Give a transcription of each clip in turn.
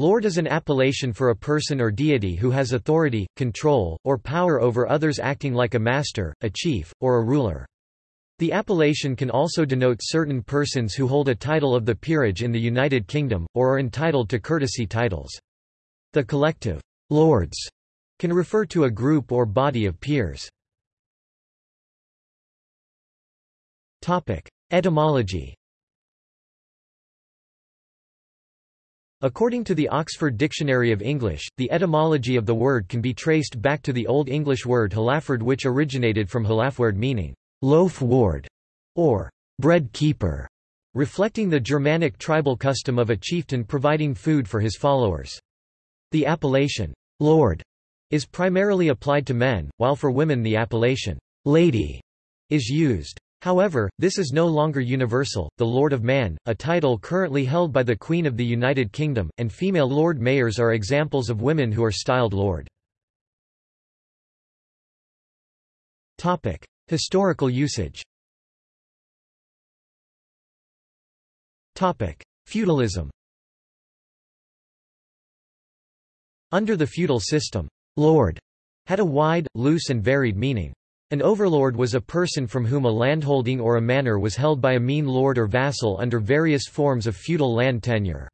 Lord is an appellation for a person or deity who has authority, control, or power over others acting like a master, a chief, or a ruler. The appellation can also denote certain persons who hold a title of the peerage in the United Kingdom, or are entitled to courtesy titles. The collective, lords, can refer to a group or body of peers. Etymology According to the Oxford Dictionary of English, the etymology of the word can be traced back to the Old English word halaford which originated from halafward meaning loaf ward, or bread keeper, reflecting the Germanic tribal custom of a chieftain providing food for his followers. The appellation, lord, is primarily applied to men, while for women the appellation, lady, is used. However, this is no longer universal. The Lord of Man, a title currently held by the Queen of the United Kingdom, and female Lord Mayors are examples of women who are styled Lord. Topic: Historical usage Topic: Feudalism Under the feudal system, lord had a wide, loose and varied meaning. An overlord was a person from whom a landholding or a manor was held by a mean lord or vassal under various forms of feudal land tenure.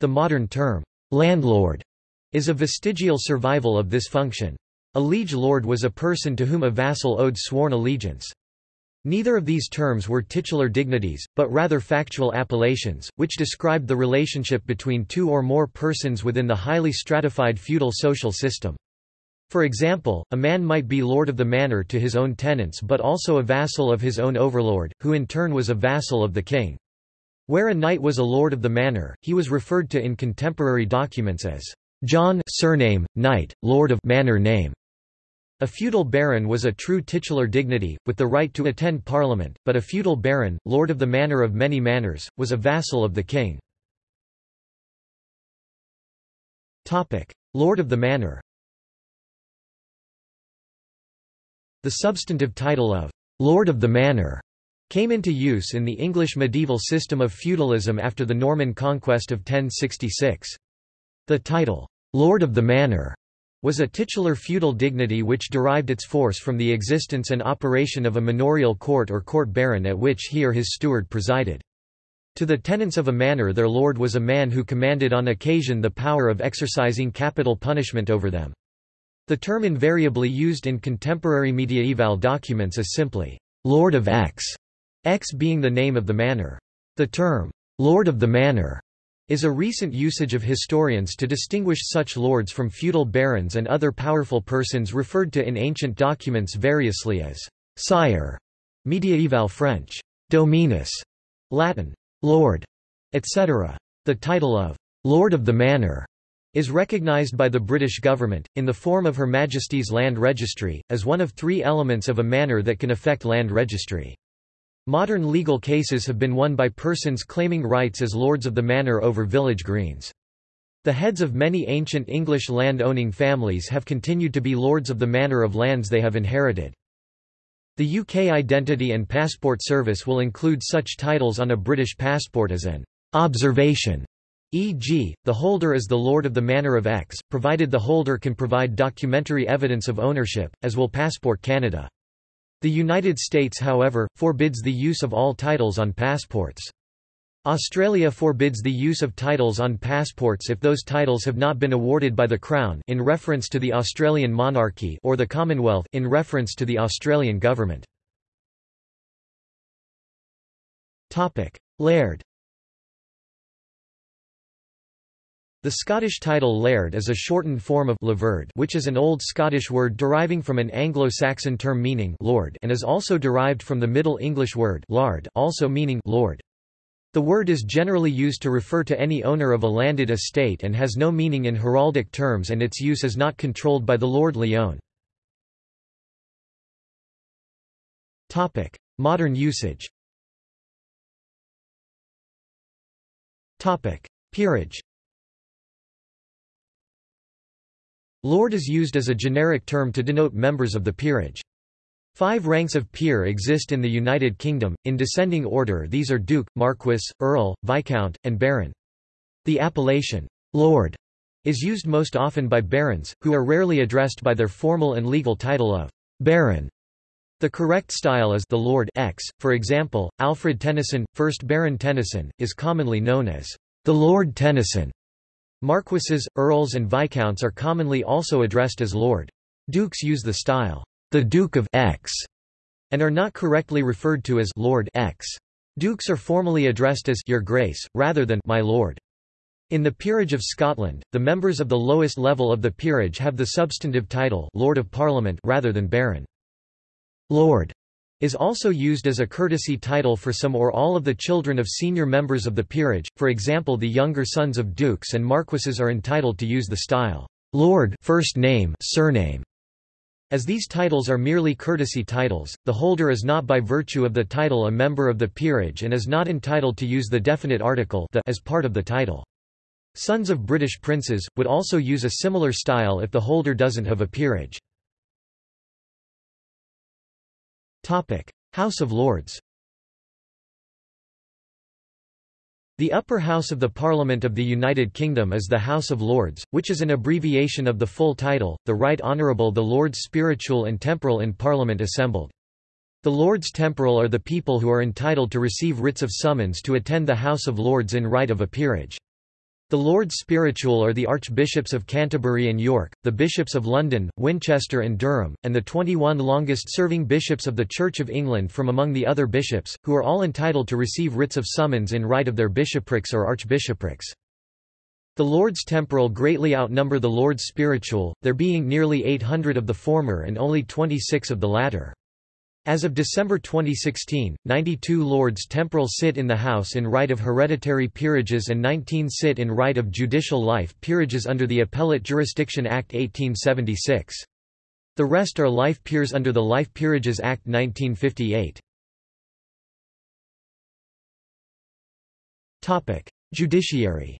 The modern term, landlord, is a vestigial survival of this function. A liege lord was a person to whom a vassal owed sworn allegiance. Neither of these terms were titular dignities, but rather factual appellations, which described the relationship between two or more persons within the highly stratified feudal social system. For example, a man might be lord of the manor to his own tenants but also a vassal of his own overlord, who in turn was a vassal of the king. Where a knight was a lord of the manor, he was referred to in contemporary documents as John surname, knight, lord of manor name. A feudal baron was a true titular dignity, with the right to attend parliament, but a feudal baron, lord of the manor of many manors, was a vassal of the king. Lord of the manor The substantive title of Lord of the Manor came into use in the English medieval system of feudalism after the Norman conquest of 1066. The title, Lord of the Manor, was a titular feudal dignity which derived its force from the existence and operation of a manorial court or court baron at which he or his steward presided. To the tenants of a manor their lord was a man who commanded on occasion the power of exercising capital punishment over them. The term invariably used in contemporary mediaeval documents is simply, Lord of X, X being the name of the manor. The term, Lord of the Manor, is a recent usage of historians to distinguish such lords from feudal barons and other powerful persons referred to in ancient documents variously as sire, mediaeval French, dominus, Latin, lord, etc. The title of Lord of the Manor is recognised by the British government, in the form of Her Majesty's Land Registry, as one of three elements of a manor that can affect land registry. Modern legal cases have been won by persons claiming rights as lords of the manor over village greens. The heads of many ancient English land-owning families have continued to be lords of the manor of lands they have inherited. The UK Identity and Passport Service will include such titles on a British passport as an observation, e.g., the holder is the lord of the manor of X, provided the holder can provide documentary evidence of ownership, as will Passport Canada. The United States however, forbids the use of all titles on passports. Australia forbids the use of titles on passports if those titles have not been awarded by the Crown in reference to the Australian monarchy or the Commonwealth in reference to the Australian government. Laird The Scottish title laird is a shortened form of Laverd which is an Old Scottish word deriving from an Anglo-Saxon term meaning lord and is also derived from the Middle English word lard also meaning lord. The word is generally used to refer to any owner of a landed estate and has no meaning in heraldic terms and its use is not controlled by the Lord Lyon. Modern usage Peerage Lord is used as a generic term to denote members of the peerage. Five ranks of peer exist in the United Kingdom, in descending order these are Duke, Marquess, Earl, Viscount, and Baron. The appellation, Lord is used most often by barons, who are rarely addressed by their formal and legal title of Baron. The correct style is the Lord X. For example, Alfred Tennyson, 1st Baron Tennyson, is commonly known as the Lord Tennyson. Marquises, earls and viscounts are commonly also addressed as Lord. Dukes use the style the Duke of X and are not correctly referred to as Lord X. Dukes are formally addressed as Your Grace, rather than My Lord. In the Peerage of Scotland, the members of the lowest level of the peerage have the substantive title Lord of Parliament rather than Baron. Lord is also used as a courtesy title for some or all of the children of senior members of the peerage, for example the younger sons of dukes and marquises are entitled to use the style, Lord first name, surname. As these titles are merely courtesy titles, the holder is not by virtue of the title a member of the peerage and is not entitled to use the definite article the as part of the title. Sons of British princes, would also use a similar style if the holder doesn't have a peerage. House of Lords The upper house of the Parliament of the United Kingdom is the House of Lords, which is an abbreviation of the full title, the Right Honourable the Lords Spiritual and Temporal in Parliament assembled. The Lords Temporal are the people who are entitled to receive writs of summons to attend the House of Lords in right of a peerage. The Lords Spiritual are the Archbishops of Canterbury and York, the Bishops of London, Winchester and Durham, and the 21 longest-serving bishops of the Church of England from among the other bishops, who are all entitled to receive writs of summons in right of their bishoprics or archbishoprics. The Lords Temporal greatly outnumber the Lords Spiritual, there being nearly 800 of the former and only 26 of the latter. As of December 2016, 92 Lords Temporal sit in the House in right of hereditary peerages and 19 sit in right of judicial life peerages under the Appellate Jurisdiction Act 1876. The rest are life peers under the Life Peerages Act 1958. Judiciary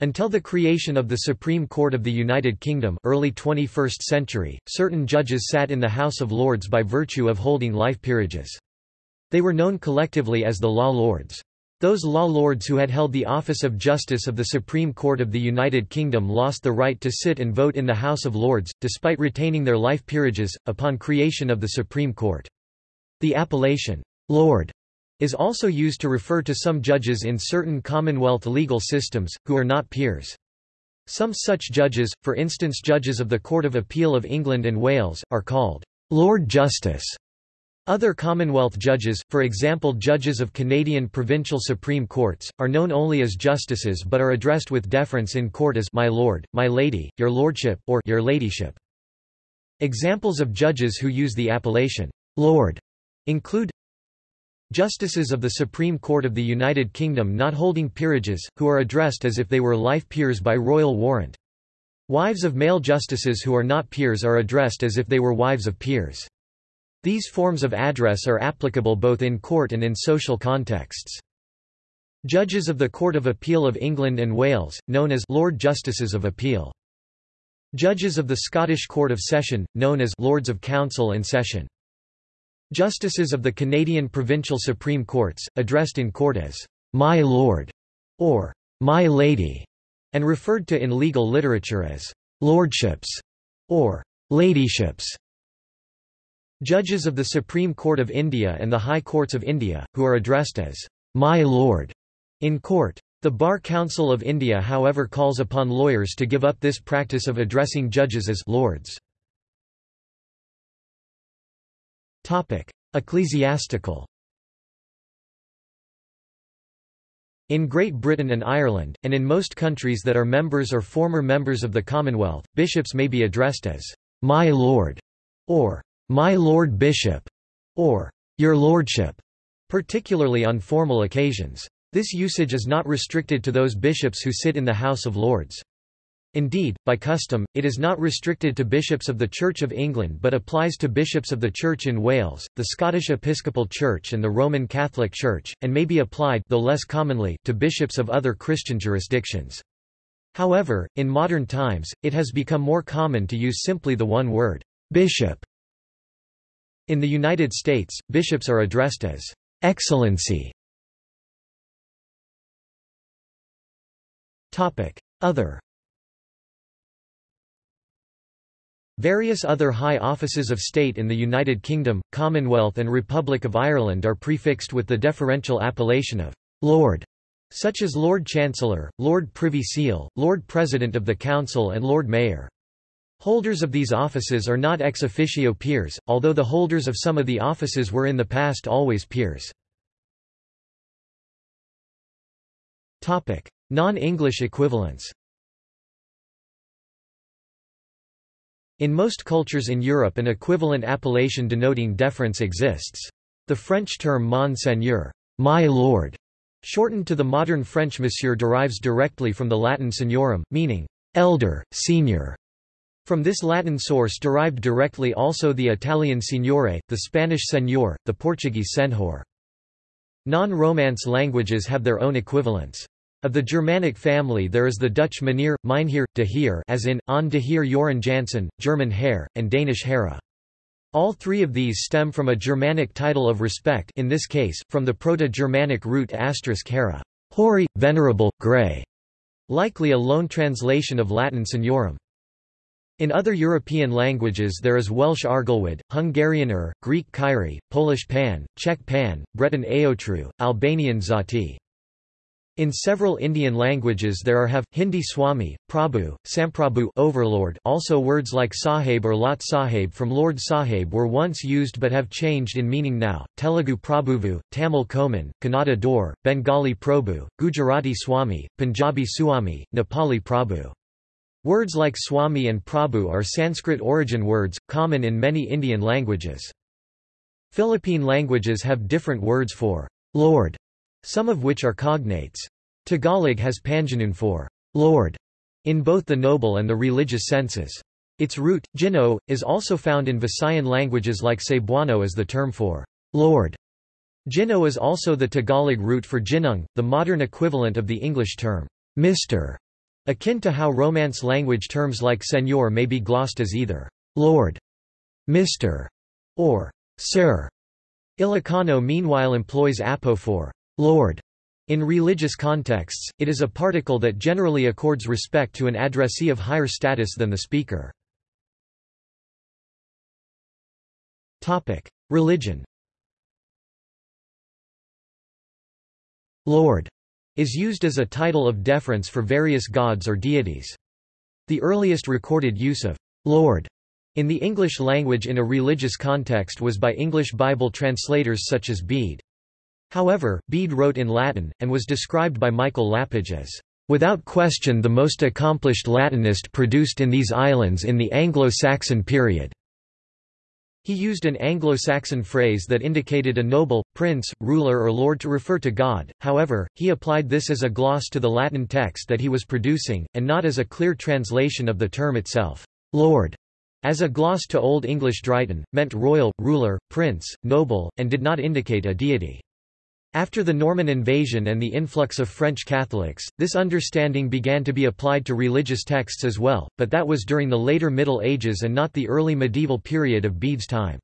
Until the creation of the Supreme Court of the United Kingdom early 21st century, certain judges sat in the House of Lords by virtue of holding life peerages. They were known collectively as the Law Lords. Those law lords who had held the office of Justice of the Supreme Court of the United Kingdom lost the right to sit and vote in the House of Lords, despite retaining their life peerages, upon creation of the Supreme Court. The appellation, Lord, is also used to refer to some judges in certain Commonwealth legal systems, who are not peers. Some such judges, for instance judges of the Court of Appeal of England and Wales, are called Lord Justice. Other Commonwealth judges, for example judges of Canadian provincial supreme courts, are known only as justices but are addressed with deference in court as my lord, my lady, your lordship, or your ladyship. Examples of judges who use the appellation lord include Justices of the Supreme Court of the United Kingdom not holding peerages, who are addressed as if they were life peers by royal warrant. Wives of male justices who are not peers are addressed as if they were wives of peers. These forms of address are applicable both in court and in social contexts. Judges of the Court of Appeal of England and Wales, known as Lord Justices of Appeal. Judges of the Scottish Court of Session, known as Lords of Council and Session. Justices of the Canadian Provincial Supreme Courts, addressed in court as, "'My Lord' or "'My Lady' and referred to in legal literature as, "'lordships' or "'ladyships' Judges of the Supreme Court of India and the High Courts of India, who are addressed as, "'My Lord' in court. The Bar Council of India however calls upon lawyers to give up this practice of addressing judges as «lords». Ecclesiastical In Great Britain and Ireland, and in most countries that are members or former members of the Commonwealth, bishops may be addressed as, "'My Lord' or "'My Lord Bishop' or "'Your Lordship' particularly on formal occasions. This usage is not restricted to those bishops who sit in the House of Lords. Indeed, by custom, it is not restricted to bishops of the Church of England but applies to bishops of the Church in Wales, the Scottish Episcopal Church and the Roman Catholic Church, and may be applied though less commonly, to bishops of other Christian jurisdictions. However, in modern times, it has become more common to use simply the one word, bishop. In the United States, bishops are addressed as Excellency Other Various other high offices of state in the United Kingdom, Commonwealth and Republic of Ireland are prefixed with the deferential appellation of Lord, such as Lord Chancellor, Lord Privy Seal, Lord President of the Council and Lord Mayor. Holders of these offices are not ex officio peers, although the holders of some of the offices were in the past always peers. Non-English equivalents In most cultures in Europe an equivalent appellation denoting deference exists. The French term monseigneur, my lord, shortened to the modern French monsieur derives directly from the Latin signorum, meaning elder, senior. From this Latin source derived directly also the Italian signore, the Spanish señor, the Portuguese senhor. Non-Romance languages have their own equivalents. Of the Germanic family there is the Dutch mynheer, de heer as in, on de heer Joran Janssen, German Herr, and Danish Herre. All three of these stem from a Germanic title of respect in this case, from the Proto-Germanic root asterisk Herre, hoary, venerable, grey, likely a loan translation of Latin seniorum. In other European languages there is Welsh Arglwydd, Hungarian Ur, Greek Kyrie, Polish Pan, Czech Pan, Breton Aotru, Albanian Zati. In several Indian languages there are have, Hindi Swami, Prabhu, Samprabhu overlord also words like Sahib or Lat Sahib from Lord Sahib were once used but have changed in meaning now, Telugu Prabhuvu, Tamil Koman, Kannada Dor, Bengali Prabhu, Gujarati Swami, Punjabi Swami, Nepali Prabhu. Words like Swami and Prabhu are Sanskrit origin words, common in many Indian languages. Philippine languages have different words for Lord some of which are cognates. Tagalog has Panginoon for Lord in both the noble and the religious senses. Its root, jino, is also found in Visayan languages like Cebuano as the term for Lord. Jino is also the Tagalog root for jinung, the modern equivalent of the English term Mr., akin to how Romance language terms like Senor may be glossed as either Lord, Mr., or Sir. Ilocano meanwhile employs apo for Lord. In religious contexts, it is a particle that generally accords respect to an addressee of higher status than the speaker. Religion Lord is used as a title of deference for various gods or deities. The earliest recorded use of Lord in the English language in a religious context was by English Bible translators such as Bede. However, Bede wrote in Latin, and was described by Michael Lapidge as, "...without question the most accomplished Latinist produced in these islands in the Anglo-Saxon period." He used an Anglo-Saxon phrase that indicated a noble, prince, ruler or lord to refer to God, however, he applied this as a gloss to the Latin text that he was producing, and not as a clear translation of the term itself. Lord, as a gloss to Old English Dryhten, meant royal, ruler, prince, noble, and did not indicate a deity. After the Norman invasion and the influx of French Catholics, this understanding began to be applied to religious texts as well, but that was during the later Middle Ages and not the early medieval period of Bede's time.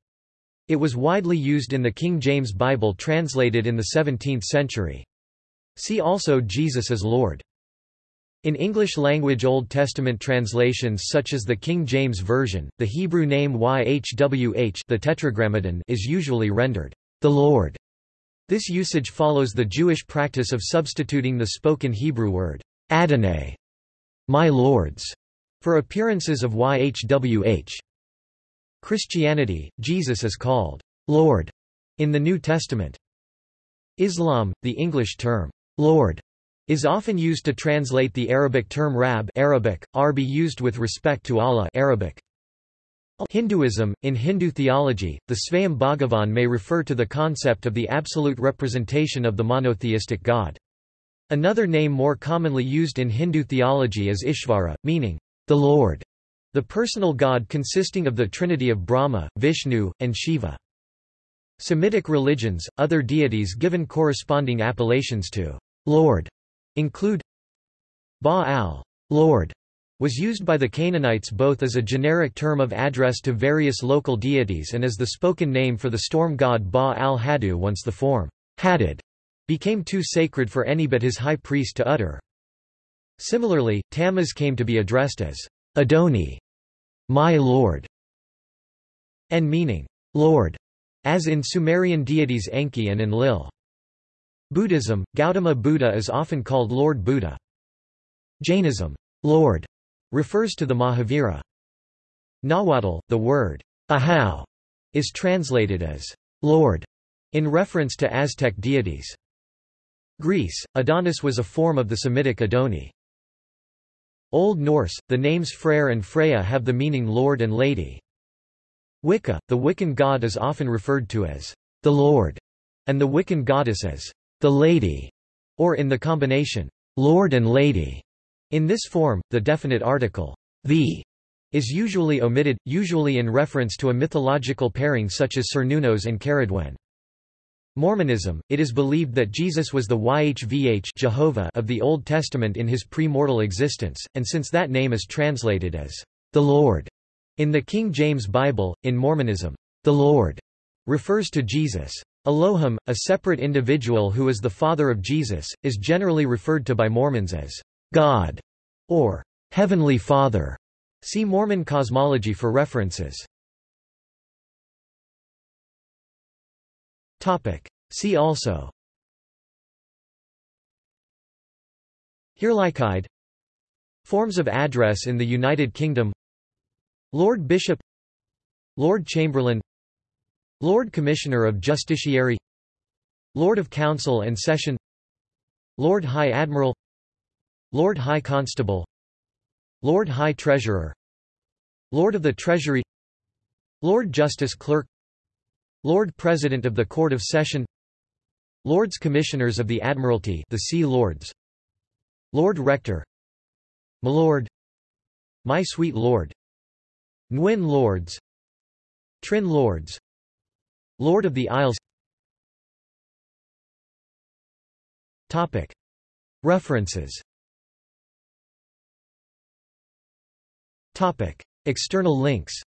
It was widely used in the King James Bible translated in the 17th century. See also Jesus as Lord. In English-language Old Testament translations such as the King James Version, the Hebrew name YHWH the Tetragrammaton is usually rendered, the Lord. This usage follows the Jewish practice of substituting the spoken Hebrew word, Adonai, my lords, for appearances of YHWH. Christianity, Jesus is called Lord in the New Testament. Islam, the English term Lord, is often used to translate the Arabic term Rab Arabic, Arbi used with respect to Allah Arabic. Hinduism, in Hindu theology, the Svayam Bhagavan may refer to the concept of the absolute representation of the monotheistic God. Another name more commonly used in Hindu theology is Ishvara, meaning, the Lord, the personal God consisting of the trinity of Brahma, Vishnu, and Shiva. Semitic religions, other deities given corresponding appellations to Lord, include Baal, Lord, was used by the Canaanites both as a generic term of address to various local deities and as the spoken name for the storm god Ba al-Hadu once the form Hadad became too sacred for any but his high priest to utter. Similarly, Tammuz came to be addressed as Adoni, my lord, and meaning lord, as in Sumerian deities Enki and Enlil. Buddhism, Gautama Buddha is often called Lord Buddha. Jainism, Lord, refers to the Mahavira. Nahuatl, the word ahau, is translated as Lord, in reference to Aztec deities. Greece, Adonis was a form of the Semitic Adoni. Old Norse, the names Freyr and Freya have the meaning Lord and Lady. Wicca, the Wiccan god is often referred to as the Lord, and the Wiccan goddess as the Lady, or in the combination, Lord and Lady. In this form, the definite article, the, is usually omitted, usually in reference to a mythological pairing such as Cernunnos and Cerridwen. Mormonism, it is believed that Jesus was the YHVH Jehovah of the Old Testament in his pre-mortal existence, and since that name is translated as the Lord in the King James Bible, in Mormonism, the Lord refers to Jesus. Elohim, a separate individual who is the father of Jesus, is generally referred to by Mormons as God or Heavenly Father. See Mormon cosmology for references. Topic. See also. Herrlichkeit Forms of address in the United Kingdom. Lord Bishop. Lord Chamberlain. Lord Commissioner of Justiciary. Lord of Council and Session. Lord High Admiral Lord High Constable Lord High Treasurer Lord of the Treasury Lord Justice Clerk Lord President of the Court of Session Lords Commissioners of the Admiralty the Sea Lords Lord Rector Milord My Sweet Lord Nwyn Lords Trin Lords Lord of the Isles. References External links